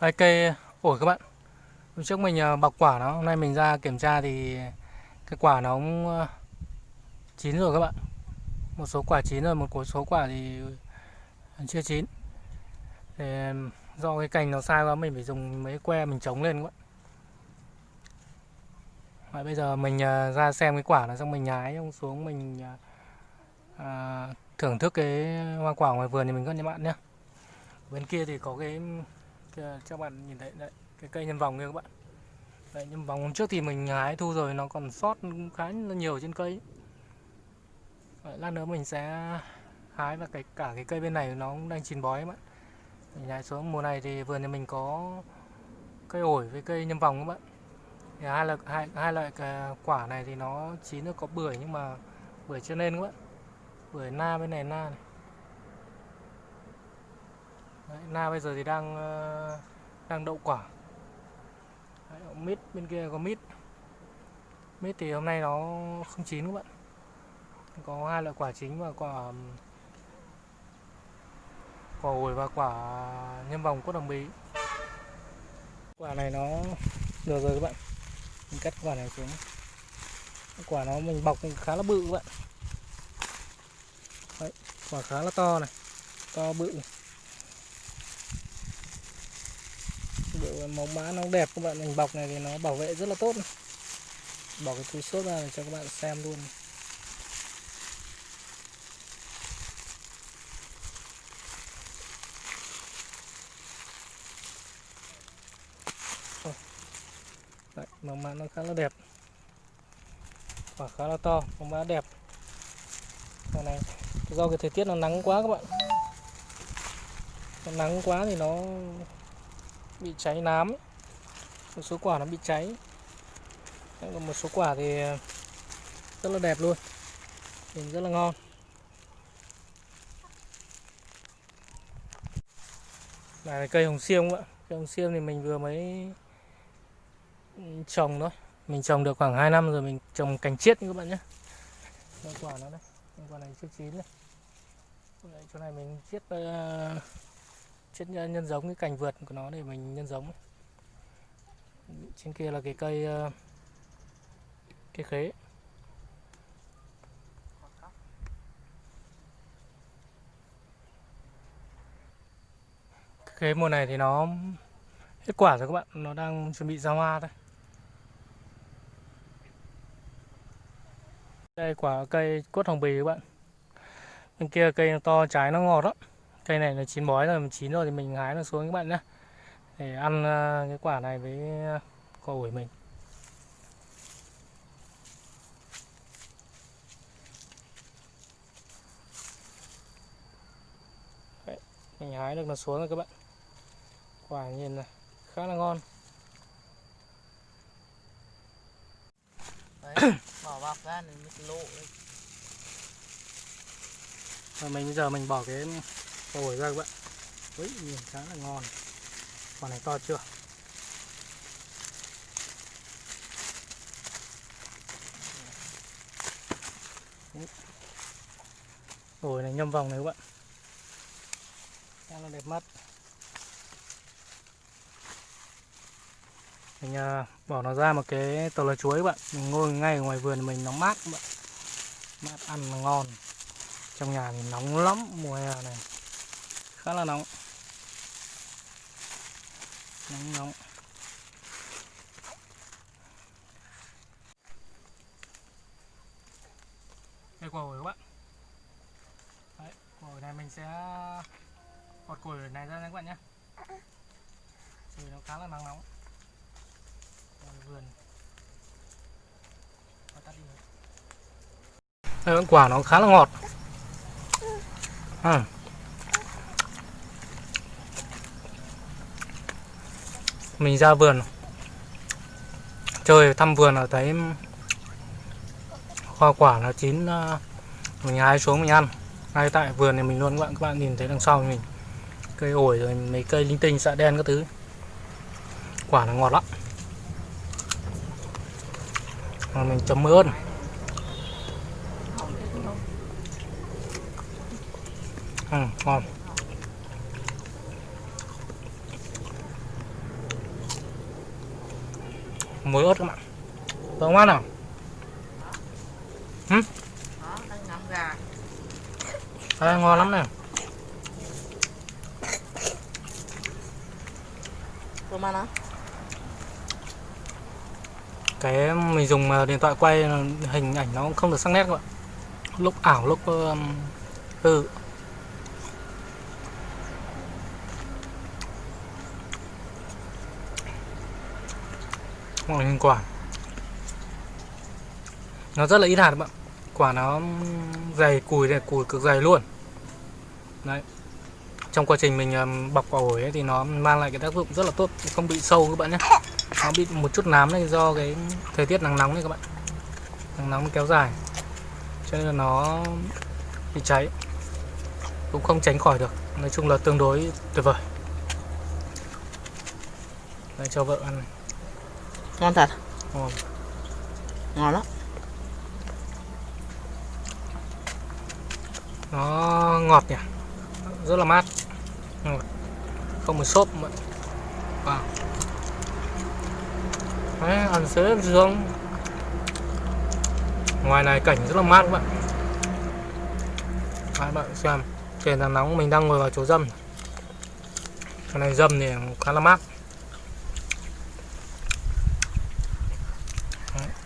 Đây cây ổi các bạn. Hôm trước mình ờ, bọc quả nó, hôm nay mình ra kiểm tra thì cái quả nó cũng ờ, chín rồi các bạn. Một số quả chín rồi, một số quả thì chưa chín. Thì do cái cành nó sai quá mình phải dùng mấy que mình chống lên các bạn. Vậy bây giờ mình ờ, ra xem cái quả nó xong mình nhái xuống mình à, thưởng thức cái hoa quả ngoài vườn thì mình các bạn nhé. Bên kia thì có cái Kìa, cho bạn nhìn thấy đấy cái cây nhân vòng kia các bạn. Đấy nhân vòng hôm trước thì mình hái thu rồi nó còn sót khá nhiều trên cây. Đấy, lát nữa mình sẽ hái và cái cả cái cây bên này nó cũng đang chín bói các bạn. Mình hái xuống mùa này thì vườn nhà mình có cây ổi với cây nhân vòng các bạn. Thì hai loại hai, hai loại quả này thì nó chín nó có bưởi nhưng mà bưởi chưa nên các bạn. Bưởi na bên này na này. Đấy, na bây giờ thì đang ờ, đang đậu quả. Đấy, mít bên kia có mít. Mít thì hôm nay nó không chín các bạn. Có hai loại quả chính và quả quả ổi và quả nhân vòng cốt đồng bí quả này nó được rồi các bạn. Mình cắt quả này xuống. Quả nó mình bọc khá là bự các bạn. Đấy, quả khá là to này to bự. này. Màu mã nó đẹp các bạn mình bọc này thì nó bảo vệ rất là tốt này. bỏ cái túi xốp ra để cho các bạn xem luôn Đấy, màu mã nó khá là đẹp. Quả khá là to màu mã đẹp. Còn này do cái thời tiết nó nắng quá các bạn. Nó nắng quá thì nó bị cháy nám. Một số quả nó bị cháy. Còn một số quả thì ờ, rất là đẹp luôn. Nhìn rất là ngon. Này là cây hồng xiêm ạ. Cây hồng xiêm thì mình vừa mới ừ, trồng thôi. Mình trồng được khoảng 2 năm rồi mình trồng cành chiết các bạn nhé. Đây quả nó đây. Quả này chưa chín này. Chỗ này mình chiết uh, chất nhân giống, cái cành vượt của nó để mình nhân giống trên kia là cái cây ờ, cây khế. Khế mùa này thì nó hết quả rồi các bạn, nó đang chuẩn bị ra hoa thôi. Đây quả cây cốt hồng bì các bạn. Bên kia cây to trái nó ngọt đó cây này là chín bói rồi chín rồi thì mình hái nó xuống các bạn nhé để ăn ờ, cái quả này với quả ổi mình. Đấy, mình hái được nó xuống rồi các bạn. Quả nhìn này khá là ngon. Đấy, bỏ bọc ra này mới lộ rồi mình bây giờ mình bỏ cái ổi ra các bạn Ui, nhìn khá là ngon. Quả này to chưa? Ổi này nhâm vòng này các bạn. Khá là đẹp mắt. Mình à, bỏ nó ra một cái tàu lá chuối các bạn. Mình ngồi ngay ở ngoài vườn mình nó mát các bạn. Mát ăn ngon. Trong nhà thì nóng lắm mùa hè này khá là nóng. Nóng nóng. Đây quả ổi các bạn Đấy, quả ổi này mình sẽ gọt quả ổi này ra các bạn nhé. Trời nó khá là nắng nóng. Vườn. Đây quả nó khá là ngọt. À. mình ra vườn. Chơi thăm vườn ở thấy hoa quả là chín ờ, mình hái xuống mình ăn. Ngay tại vườn này mình luôn các bạn các bạn nhìn thấy đằng sau mình cây ổi rồi mấy cây linh tinh xạ đen các thứ. Quả là ngọt lắm. Rồi mình chấm ớt ừ, ngon. Muối ớt các bạn. Có ngon nào? Đó đang ngắm gà Đây, ngon lắm này. Tôm ăn á cái mình dùng ờ, điện thoại quay hình ảnh nó cũng không được sắc nét các bạn. Lúc ảo lúc um, hoặc là hình quả nó rất là ít hạt các bạn. Quả nó dày cùi này cùi cực dày luôn. Đấy. Trong quá trình mình bọc quả ổi ấy, thì nó mang lại cái tác dụng rất là tốt không bị sâu các bạn nhé. Nó bị một chút nám này do cái thời tiết nắng nóng này các bạn. Nắng nóng kéo dài. Cho nên là nó bị cháy. Cũng không tránh khỏi được. Nói chung là tương đối tuyệt vời. Đây cho vợ ăn này ngon thật. Ngon. Ngon lắm. Nó ngọt nhỉ? Rất là mát. Ngọt. không một xốp mà. Wow. Đấy, ăn xế dương ngoài này cảnh rất là mát các bạn. Đấy, bạn xem trời nắng nóng mình đang ngồi vào chỗ dâm. Cái này dâm thì khá là mát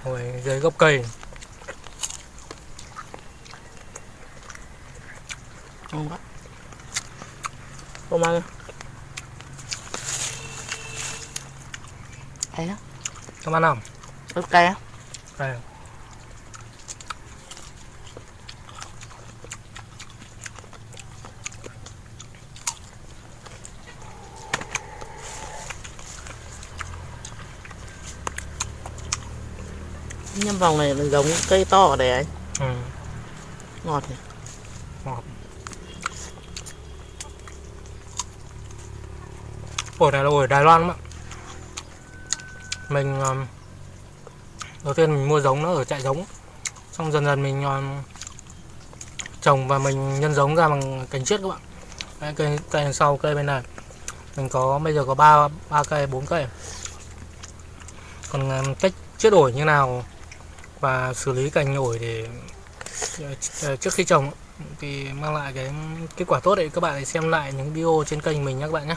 ngồi dưới gốc cây. Ngon quá. Tôm ăn á các bạn nào ớt cay á. Đây nhân vòng này là giống cây to ở đây anh. Ừ. ngọt nhỉ? Ổi này là ổi Đài Loan ạ mình um, đầu tiên mình mua giống nó ở trại giống. Xong dần dần mình um, trồng và mình nhân giống ra bằng cành chiết các bạn. Đấy, cây cây sau cây bên này. Mình có bây giờ có ba ba cây bốn cây. Còn um, cách chiết ổi như nào và xử lý cành ổi để ờ, ờ, trước khi trồng thì mang lại cái kết quả tốt đấy. Các bạn hãy xem lại những video trên kênh mình nhé các bạn nhé.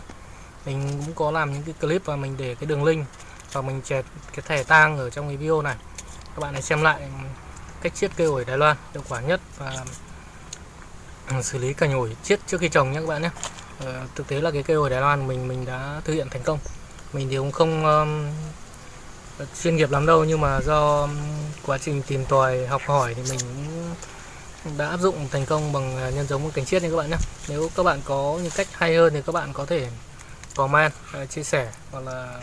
Mình cũng có làm những cái clip và mình để cái đường link và mình chẹt cái thẻ tang ở trong cái video này. Các bạn hãy xem lại cách chiết cây ổi Đài Loan hiệu quả nhất và ừ, xử lý cành ổi chiết trước khi trồng nhé các bạn nhé. Ờ, thực tế là cái cây ổi Đài Loan mình mình đã thực hiện thành công. Mình thì cũng không chuyên nghiệp lắm đâu, nhưng mà do quá trình tìm tòi, học hỏi thì mình đã áp dụng thành công bằng à, nhân giống một cành chiết nha các bạn nhé nếu các bạn có những cách hay hơn thì các bạn có thể comment à, chia sẻ hoặc là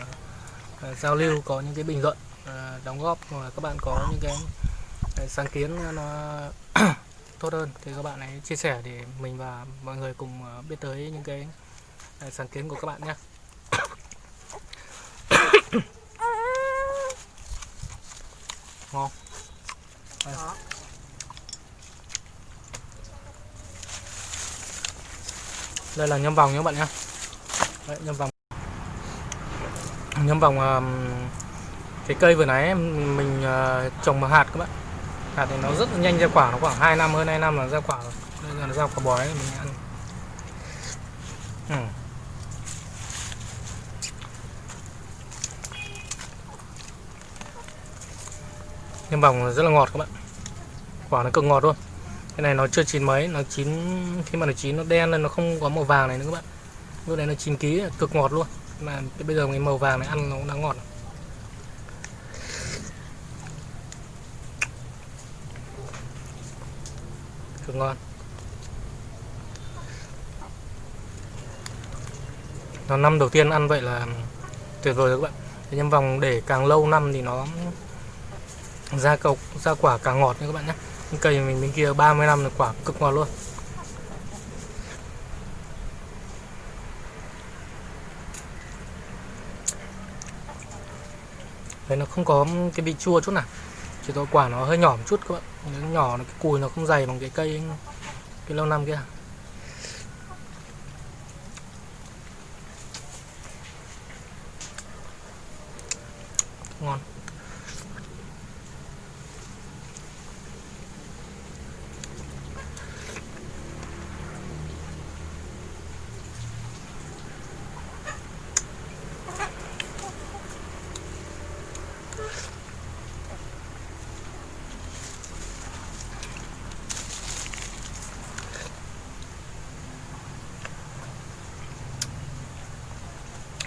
à, giao lưu, có những cái bình luận đóng góp hoặc là các bạn có những cái sáng kiến nó tốt hơn thì các bạn hãy chia sẻ để mình và mọi người cùng biết tới những cái sáng kiến của các bạn nhé ngon Đây. Đó. đây là nhâm vòng nhé các bạn nhé Đấy, nhâm vòng nhâm vòng cái cây vừa nãy mình uh, trồng bằng hạt các bạn hạt thì nó rất là nhanh ra quả nó khoảng 2 năm hơn 2 năm là ra quả rồi bây giờ nó ra quả bói mình ăn ừ. Nhâm vòng rất là ngọt các bạn. Quả nó cực ngọt luôn. Cái này nó chưa chín mấy, nó chín, khi mà nó chín nó đen lên, nó không có màu vàng này nữa các bạn. Lúc này nó chín ký, cực ngọt luôn. Mà bây giờ cái màu vàng này ăn nó cũng đã ngọt cực ngon. Nó năm đầu tiên ăn vậy là tuyệt vời rồi các bạn. Thế nhưng vòng để càng lâu năm thì nó ra cọc ra quả càng ngọt nha các bạn nhé. Cây mình bên kia 30 năm là quả cực ngọt luôn. Đấy nó không có cái vị chua chút nào. Chỉ có quả nó hơi nhỏ một chút các bạn. Nó nhỏ, nó, cái cùi nó không dày bằng cái cây Cái lâu năm kia. Ngon.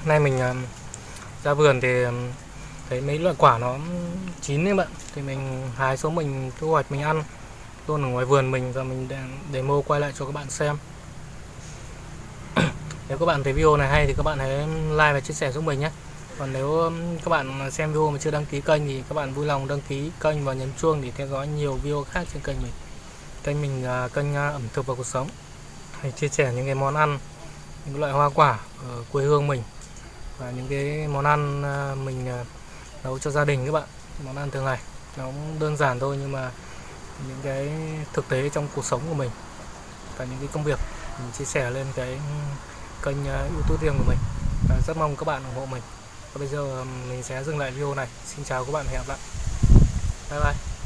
Nay mình um, ra vườn thì um, thấy mấy loại quả nó chín đấy bạn. Thì mình hái xuống mình thu hoạch mình ăn. Luôn ở ngoài vườn mình và mình để demo quay lại cho các bạn xem. Nếu các bạn thấy video này hay thì các bạn hãy like và chia sẻ giúp mình nhé. Còn nếu các bạn xem video mà chưa đăng ký kênh thì các bạn vui lòng đăng ký kênh và nhấn chuông để theo dõi nhiều video khác trên kênh mình. Kênh mình là kênh uh, ẩm thực và cuộc sống. Hay chia sẻ những cái món ăn những loại hoa quả ở quê hương mình và những cái món ăn à, mình à, nấu cho gia đình các bạn. Món ăn thường ngày. Nó cũng đơn giản thôi nhưng mà những cái thực tế trong cuộc sống của mình và những cái công việc, mình chia sẻ lên cái kênh à, youtube riêng của mình. Và rất mong các bạn ủng hộ mình. Và bây giờ mình sẽ dừng lại video này. Xin chào các bạn hẹn gặp lại. Bye bye.